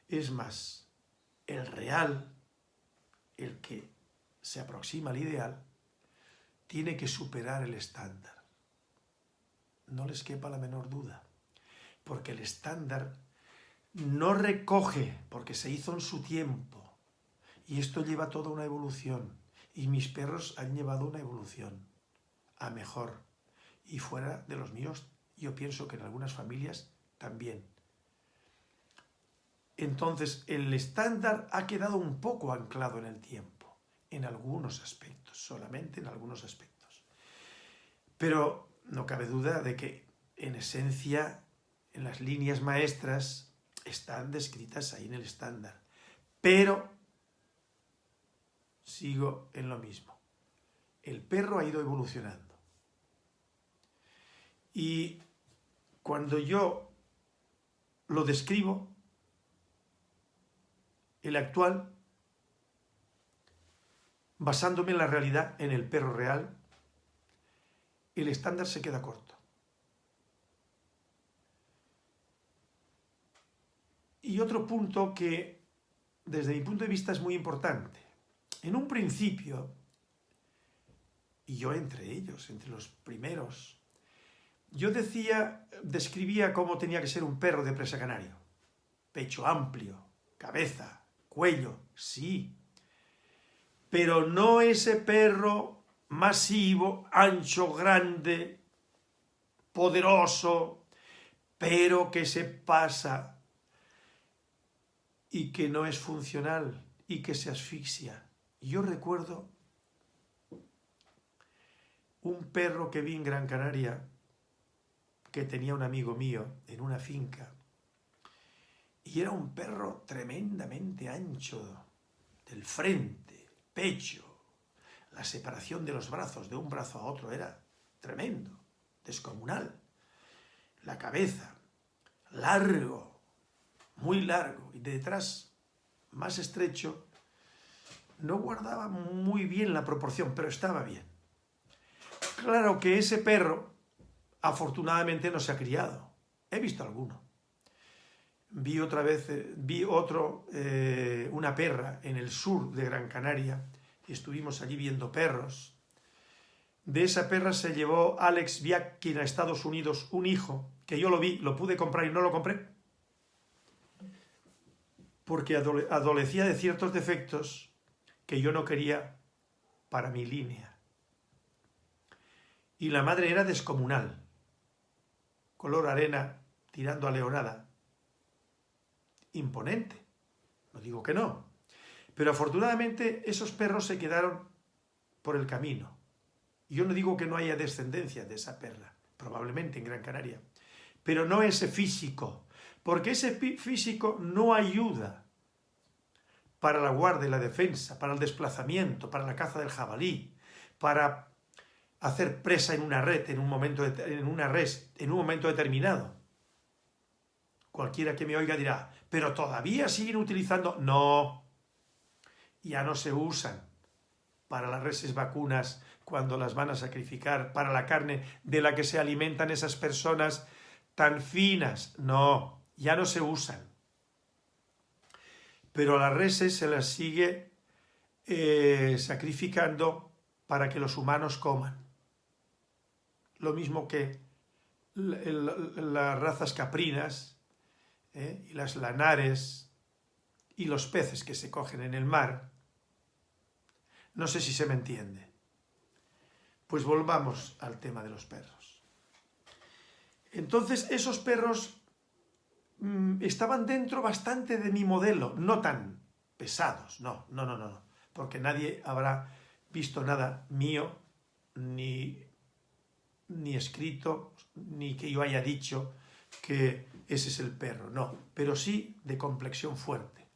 Es más, el real, el que se aproxima al ideal, tiene que superar el estándar. No les quepa la menor duda. porque el estándar no recoge, porque se hizo en su tiempo, y esto lleva toda una evolución, y mis perros han llevado una evolución a mejor, y fuera de los míos, yo pienso que en algunas familias también. Entonces, el estándar ha quedado un poco anclado en el tiempo, en algunos aspectos, solamente en algunos aspectos. Pero no cabe duda de que, en esencia, en las líneas maestras, están descritas ahí en el estándar. Pero sigo en lo mismo. El perro ha ido evolucionando. Y cuando yo lo describo, el actual, basándome en la realidad, en el perro real, el estándar se queda corto. Y otro punto que, desde mi punto de vista, es muy importante. En un principio, y yo entre ellos, entre los primeros, yo decía, describía cómo tenía que ser un perro de presa canario. Pecho amplio, cabeza, cuello, sí. Pero no ese perro masivo, ancho, grande, poderoso, pero que se pasa y que no es funcional y que se asfixia. Yo recuerdo un perro que vi en Gran Canaria que tenía un amigo mío en una finca y era un perro tremendamente ancho del frente, pecho, la separación de los brazos de un brazo a otro era tremendo, descomunal, la cabeza, largo, muy largo y detrás más estrecho, no guardaba muy bien la proporción, pero estaba bien. Claro que ese perro, afortunadamente, no se ha criado. He visto alguno. Vi otra vez, eh, vi otro, eh, una perra en el sur de Gran Canaria, y estuvimos allí viendo perros. De esa perra se llevó Alex Biakin a Estados Unidos un hijo, que yo lo vi, lo pude comprar y no lo compré, porque adolecía de ciertos defectos que yo no quería para mi línea. Y la madre era descomunal, color arena tirando a leonada, imponente, no digo que no, pero afortunadamente esos perros se quedaron por el camino. Yo no digo que no haya descendencia de esa perra, probablemente en Gran Canaria, pero no ese físico, porque ese físico no ayuda para la guardia y la defensa, para el desplazamiento, para la caza del jabalí, para hacer presa en una red, en un momento, en una en un momento determinado. Cualquiera que me oiga dirá, pero todavía siguen utilizando... No, ya no se usan para las reses vacunas cuando las van a sacrificar, para la carne de la que se alimentan esas personas tan finas. No, ya no se usan. Pero a las reses se las sigue eh, sacrificando para que los humanos coman. Lo mismo que las razas caprinas eh, y las lanares y los peces que se cogen en el mar. No sé si se me entiende. Pues volvamos al tema de los perros. Entonces, esos perros mm, estaban dentro bastante de mi modelo, no tan pesados, no, no, no, no, porque nadie habrá visto nada mío, ni, ni escrito, ni que yo haya dicho que ese es el perro, no, pero sí de complexión fuerte,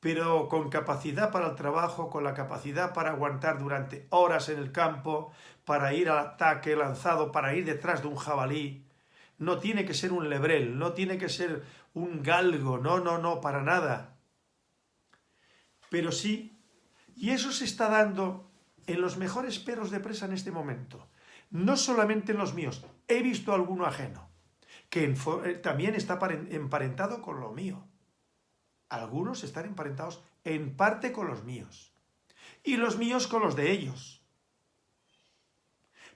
pero con capacidad para el trabajo, con la capacidad para aguantar durante horas en el campo, para ir al ataque lanzado, para ir detrás de un jabalí, no tiene que ser un lebrel, no tiene que ser un galgo, no, no, no, para nada. Pero sí, y eso se está dando en los mejores perros de presa en este momento. No solamente en los míos, he visto alguno ajeno, que eh, también está emparentado con lo mío. Algunos están emparentados en parte con los míos. Y los míos con los de ellos.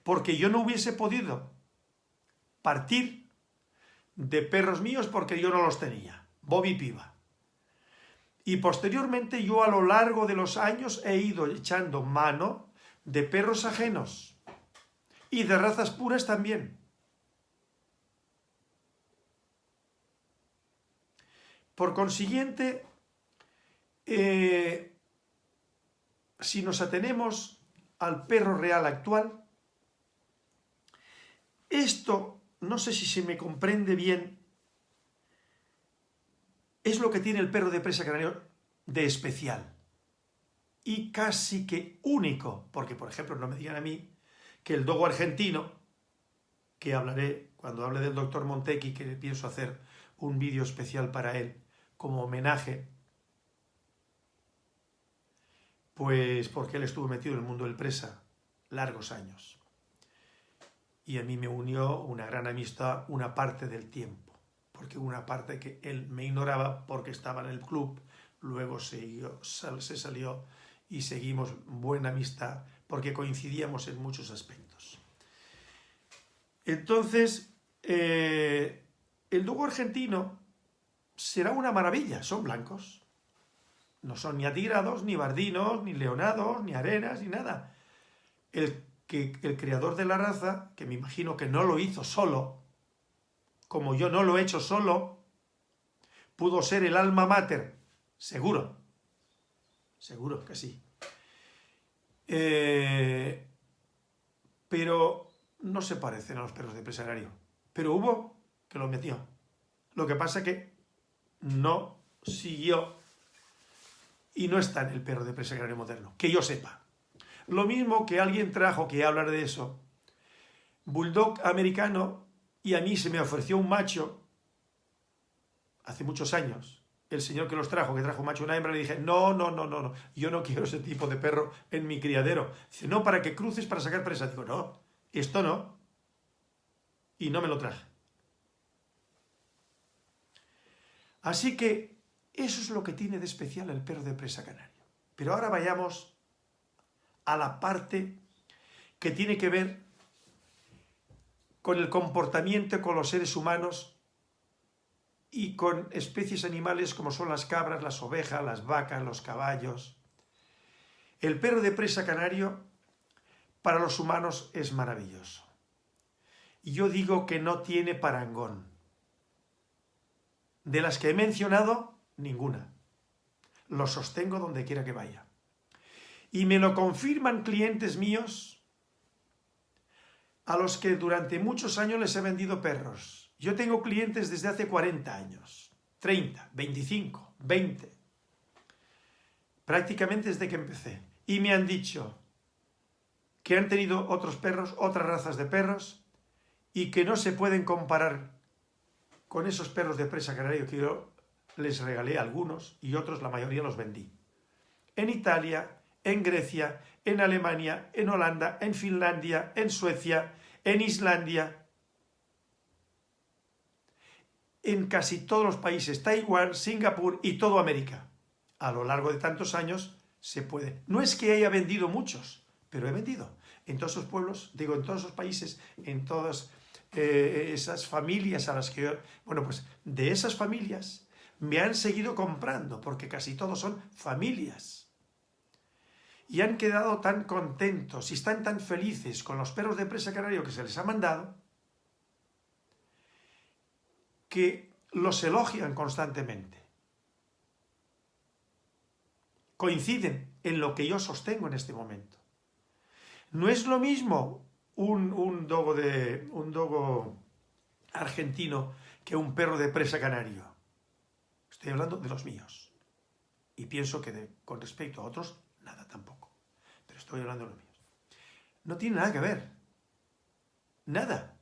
Porque yo no hubiese podido partir de perros míos porque yo no los tenía, Bobby Piva. Y posteriormente yo a lo largo de los años he ido echando mano de perros ajenos y de razas puras también. Por consiguiente, eh, si nos atenemos al perro real actual, esto, no sé si se me comprende bien, es lo que tiene el perro de presa canario de especial y casi que único, porque por ejemplo no me digan a mí que el dogo argentino, que hablaré cuando hable del doctor Montequi, que pienso hacer un vídeo especial para él como homenaje, pues porque él estuvo metido en el mundo del presa largos años. Y a mí me unió una gran amistad una parte del tiempo, porque una parte que él me ignoraba porque estaba en el club, luego se, salió y seguimos buena amistad porque coincidíamos en muchos aspectos. Entonces, eh, el dugo argentino será una maravilla, son blancos. No son ni atigrados, ni bardinos, ni leonados, ni arenas, ni nada. El, que, el creador de la raza, que me imagino que no lo hizo solo, como yo no lo he hecho solo, pudo ser el alma mater, seguro, seguro que sí. Eh, pero no se parecen a los perros de empresario. Pero hubo que lo metió. Lo que pasa que no siguió y no está en el perro de presa moderno, que yo sepa. Lo mismo que alguien trajo, que hablar de eso, bulldog americano, y a mí se me ofreció un macho hace muchos años, el señor que los trajo, que trajo un macho una hembra, le dije, no, no, no, no, no, yo no quiero ese tipo de perro en mi criadero. Dice, no, para que cruces para sacar presa. Digo, no, esto no. Y no me lo traje. Así que eso es lo que tiene de especial el perro de presa canario. Pero ahora vayamos a la parte que tiene que ver con el comportamiento con los seres humanos y con especies animales como son las cabras, las ovejas, las vacas, los caballos. El perro de presa canario para los humanos es maravilloso. Y yo digo que no tiene parangón. De las que he mencionado, ninguna. Lo sostengo donde quiera que vaya. Y me lo confirman clientes míos a los que durante muchos años les he vendido perros yo tengo clientes desde hace 40 años, 30, 25, 20, prácticamente desde que empecé. Y me han dicho que han tenido otros perros, otras razas de perros, y que no se pueden comparar con esos perros de presa que yo les regalé algunos y otros, la mayoría los vendí. En Italia, en Grecia, en Alemania, en Holanda, en Finlandia, en Suecia, en Islandia, en casi todos los países, Taiwán, Singapur y todo América. A lo largo de tantos años se puede. No es que haya vendido muchos, pero he vendido. En todos esos pueblos, digo, en todos esos países, en todas eh, esas familias a las que Bueno, pues de esas familias me han seguido comprando, porque casi todos son familias. Y han quedado tan contentos y están tan felices con los perros de presa canario que se les ha mandado, que los elogian constantemente. Coinciden en lo que yo sostengo en este momento. No es lo mismo un, un, dogo, de, un dogo argentino que un perro de presa canario. Estoy hablando de los míos. Y pienso que con respecto a otros, nada tampoco. Pero estoy hablando de los míos. No tiene nada que ver. Nada.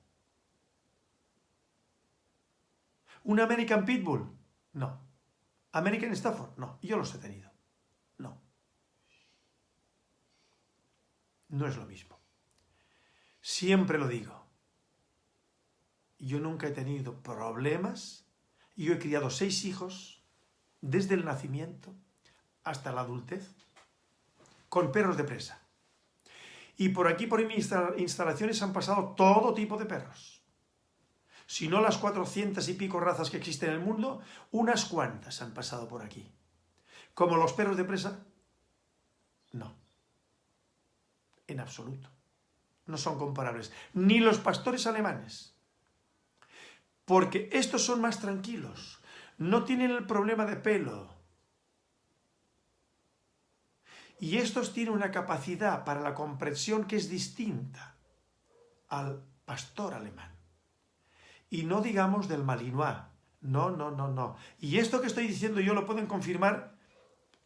¿Un American Pitbull? No. ¿American Stafford? No. Yo los he tenido. No. No es lo mismo. Siempre lo digo. Yo nunca he tenido problemas. Yo he criado seis hijos desde el nacimiento hasta la adultez con perros de presa. Y por aquí, por mis instalaciones, han pasado todo tipo de perros si no las 400 y pico razas que existen en el mundo, unas cuantas han pasado por aquí. Como los perros de presa, no. En absoluto. No son comparables. Ni los pastores alemanes. Porque estos son más tranquilos. No tienen el problema de pelo. Y estos tienen una capacidad para la comprensión que es distinta al pastor alemán. Y no digamos del malinois. No, no, no, no. Y esto que estoy diciendo yo lo pueden confirmar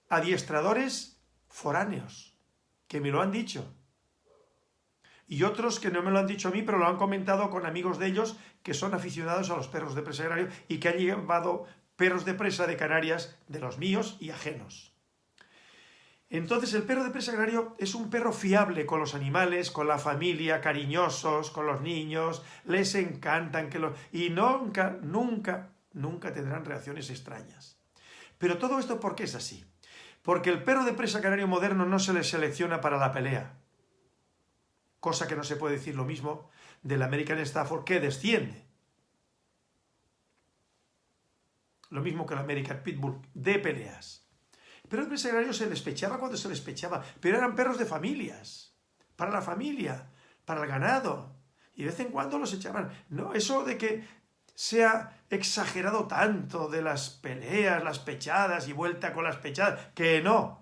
adiestradores foráneos, que me lo han dicho. Y otros que no me lo han dicho a mí, pero lo han comentado con amigos de ellos que son aficionados a los perros de presa agrario y que han llevado perros de presa de Canarias de los míos y ajenos. Entonces el perro de presa agrario es un perro fiable con los animales, con la familia, cariñosos, con los niños, les encantan que lo... y nunca, nunca, nunca tendrán reacciones extrañas. Pero todo esto ¿por qué es así? Porque el perro de presa canario moderno no se le selecciona para la pelea. Cosa que no se puede decir lo mismo del American Stafford que desciende. Lo mismo que el American Pitbull de peleas. El perro de presa canario se despechaba cuando se despechaba, pero eran perros de familias, para la familia, para el ganado. Y de vez en cuando los echaban. No, eso de que se ha exagerado tanto de las peleas, las pechadas y vuelta con las pechadas, que no.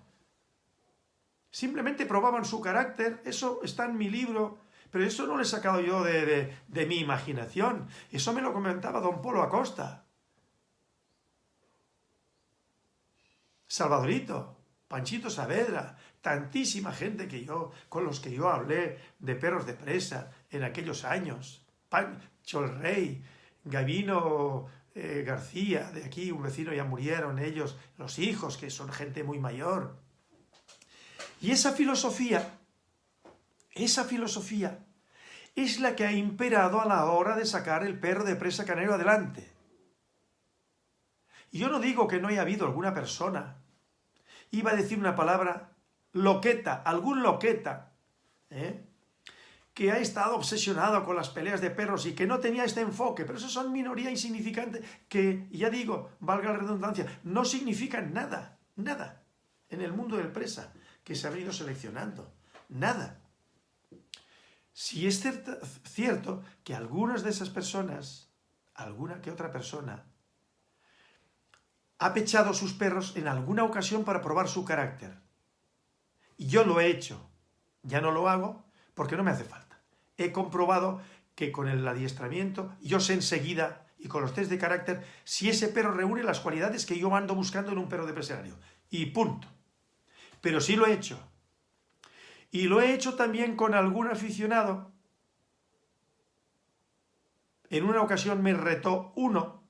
Simplemente probaban su carácter, eso está en mi libro, pero eso no lo he sacado yo de, de mi imaginación, eso me lo comentaba don Polo Acosta. Salvadorito, Panchito Saavedra, tantísima gente que yo, con los que yo hablé de perros de presa en aquellos años, Pancho el Rey, Gavino eh, García, de aquí, un vecino, ya murieron ellos, los hijos, que son gente muy mayor. Y esa filosofía, esa filosofía, es la que ha imperado a la hora de sacar el perro de presa canario adelante. Y yo no digo que no haya habido alguna persona, iba a decir una palabra, loqueta, algún loqueta, ¿eh? que ha estado obsesionado con las peleas de perros y que no tenía este enfoque, pero eso son minoría insignificante que, ya digo, valga la redundancia, no significan nada, nada en el mundo del presa que se ha venido seleccionando, nada. Si es cierto, cierto que algunas de esas personas, alguna que otra persona, ha pechado sus perros en alguna ocasión para probar su carácter. Y yo lo he hecho, ya no lo hago, porque no me hace falta. He comprobado que con el adiestramiento, yo sé enseguida, y con los test de carácter, si ese perro reúne las cualidades que yo ando buscando en un perro de presario. Y punto. Pero sí lo he hecho. Y lo he hecho también con algún aficionado. En una ocasión me retó uno.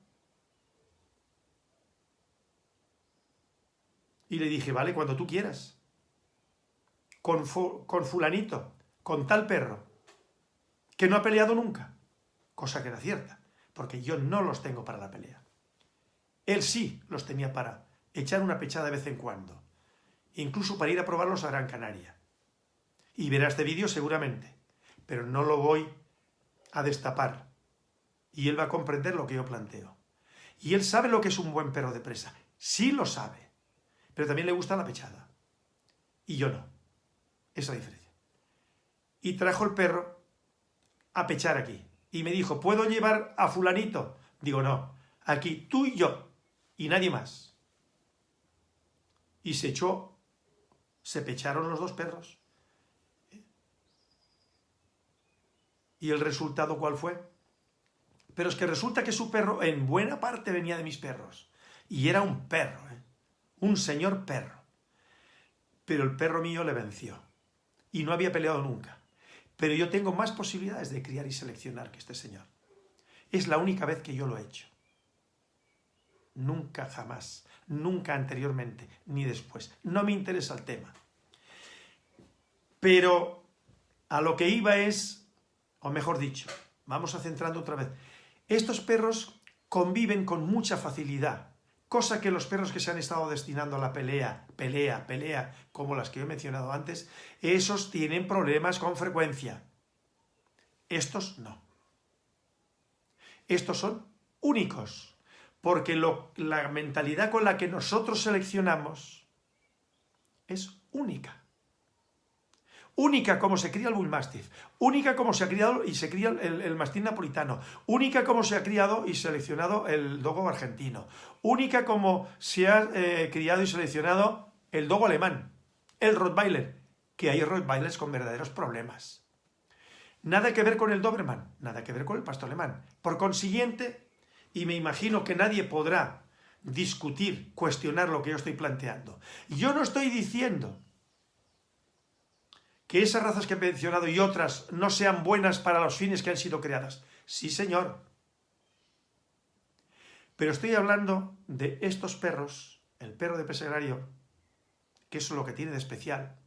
Y le dije, vale, cuando tú quieras. Con, con fulanito con tal perro que no ha peleado nunca, cosa que era cierta, porque yo no los tengo para la pelea. Él sí los tenía para echar una pechada de vez en cuando, incluso para ir a probarlos a Gran Canaria. Y verá este vídeo seguramente, pero no lo voy a destapar. Y él va a comprender lo que yo planteo. Y él sabe lo que es un buen perro de presa. Sí lo sabe. Pero también le gusta la pechada. Y yo no. Esa diferencia y trajo el perro a pechar aquí. Y me dijo, ¿puedo llevar a fulanito? Digo, no, aquí tú y yo, y nadie más. Y se echó, se pecharon los dos perros. ¿Y el resultado cuál fue? Pero es que resulta que su perro en buena parte venía de mis perros. Y era un perro, ¿eh? un señor perro. Pero el perro mío le venció. Y no había peleado nunca. Pero yo tengo más posibilidades de criar y seleccionar que este señor. Es la única vez que yo lo he hecho. Nunca jamás, nunca anteriormente, ni después. No me interesa el tema. Pero a lo que iba es, o mejor dicho, vamos a centrando otra vez, estos perros conviven con mucha facilidad cosa que los perros que se han estado destinando a la pelea, pelea, pelea, como las que he mencionado antes, esos tienen problemas con frecuencia. Estos no. Estos son únicos, porque la mentalidad con la que nosotros seleccionamos es única. Única como se cría el Bull Mastiff, única como se ha criado y se cría el, el Mastín napolitano, única como se ha criado y seleccionado el Dogo argentino, única como se ha eh, criado y seleccionado el Dogo alemán, el Rottweiler, que hay Rottweilers con verdaderos problemas. Nada que ver con el Doberman, nada que ver con el pastor alemán. Por consiguiente, y me imagino que nadie podrá discutir, cuestionar lo que yo estoy planteando. Yo no estoy diciendo que esas razas que he mencionado y otras no sean buenas para los fines que han sido creadas. Sí, señor. Pero estoy hablando de estos perros, el perro de pesegrario, que es lo que tiene de especial,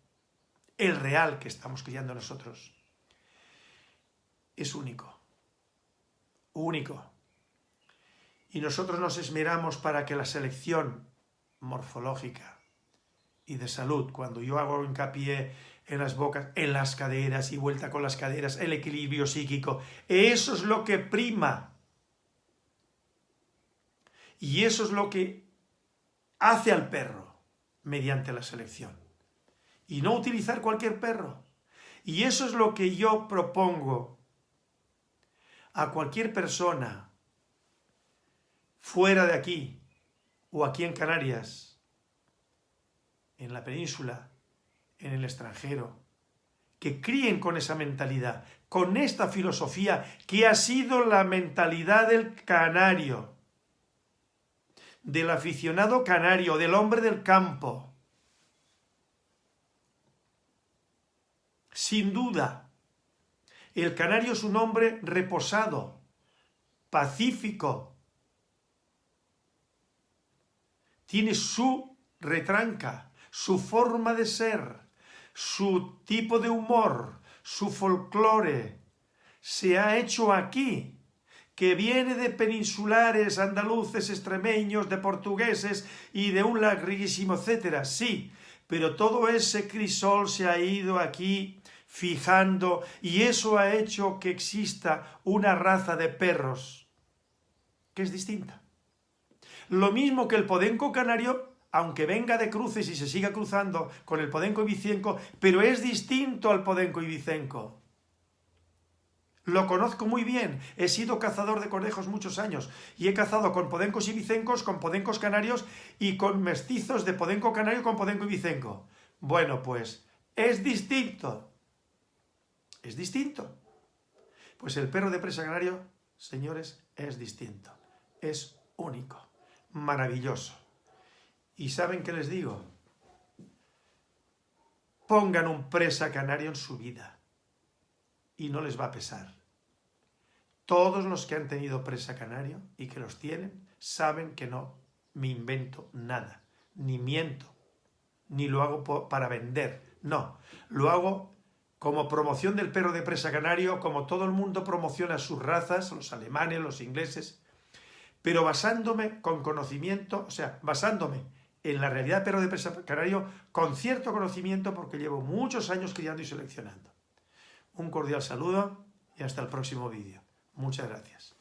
el real que estamos criando nosotros, es único. Único. Y nosotros nos esmeramos para que la selección morfológica y de salud, cuando yo hago hincapié en las bocas, en las caderas y vuelta con las caderas, el equilibrio psíquico. Eso es lo que prima. Y eso es lo que hace al perro mediante la selección. Y no utilizar cualquier perro. Y eso es lo que yo propongo a cualquier persona fuera de aquí o aquí en Canarias, en la península, en el extranjero, que críen con esa mentalidad, con esta filosofía que ha sido la mentalidad del canario, del aficionado canario, del hombre del campo. Sin duda, el canario es un hombre reposado, pacífico, tiene su retranca, su forma de ser, su tipo de humor, su folclore, se ha hecho aquí, que viene de peninsulares, andaluces, extremeños, de portugueses y de un larguísimo etcétera, sí, pero todo ese crisol se ha ido aquí fijando y eso ha hecho que exista una raza de perros que es distinta. Lo mismo que el podenco canario aunque venga de cruces y se siga cruzando con el podenco ibicenco, pero es distinto al podenco ibicenco. Lo conozco muy bien, he sido cazador de conejos muchos años y he cazado con podencos ibicencos, con podencos canarios y con mestizos de podenco canario con podenco ibicenco. Bueno, pues es distinto. Es distinto. Pues el perro de presa canario, señores, es distinto. Es único. Maravilloso. ¿Y saben qué les digo? Pongan un presa canario en su vida y no les va a pesar. Todos los que han tenido presa canario y que los tienen saben que no me invento nada, ni miento, ni lo hago para vender. No, lo hago como promoción del perro de presa canario, como todo el mundo promociona sus razas, los alemanes, los ingleses, pero basándome con conocimiento, o sea, basándome en la realidad perro de presa canario con cierto conocimiento porque llevo muchos años criando y seleccionando. Un cordial saludo y hasta el próximo vídeo. Muchas gracias.